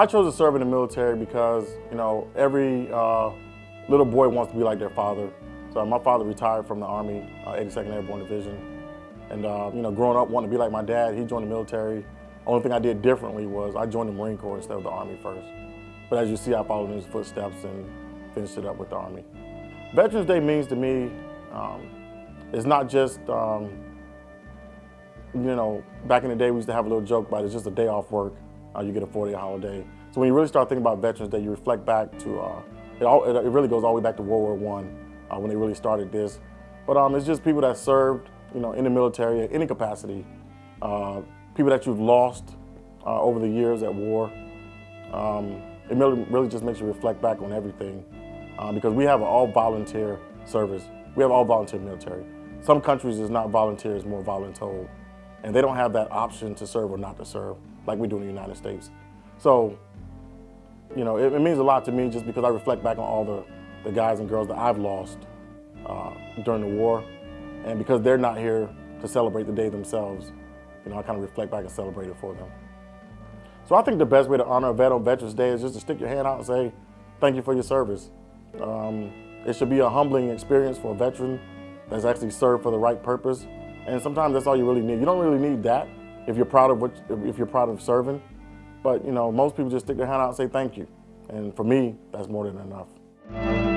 I chose to serve in the military because, you know, every uh, little boy wants to be like their father. So my father retired from the Army, uh, 82nd Airborne Division. And, uh, you know, growing up wanting to be like my dad, he joined the military. Only thing I did differently was I joined the Marine Corps instead of the Army first. But as you see, I followed in his footsteps and finished it up with the Army. Veterans Day means to me, um, it's not just, um, you know, back in the day we used to have a little joke about it, it's just a day off work. Uh, you get a 40 day holiday. So when you really start thinking about Veterans Day, you reflect back to, uh, it, all, it, really goes all the way back to World War I uh, when they really started this. But um, it's just people that served, you know, in the military at any capacity, uh, people that you've lost uh, over the years at war. Um, it really, really just makes you reflect back on everything uh, because we have an all volunteer service. We have all volunteer military. Some countries is not volunteer, it's more voluntold. And they don't have that option to serve or not to serve like we do in the United States. So, you know, it, it means a lot to me just because I reflect back on all the, the guys and girls that I've lost uh, during the war. And because they're not here to celebrate the day themselves, you know, I kind of reflect back and celebrate it for them. So I think the best way to honor a vet on Veterans Day is just to stick your hand out and say, thank you for your service. Um, it should be a humbling experience for a veteran that's actually served for the right purpose. And sometimes that's all you really need. You don't really need that if you're proud of what, if you're proud of serving. But you know, most people just stick their hand out and say thank you. And for me, that's more than enough.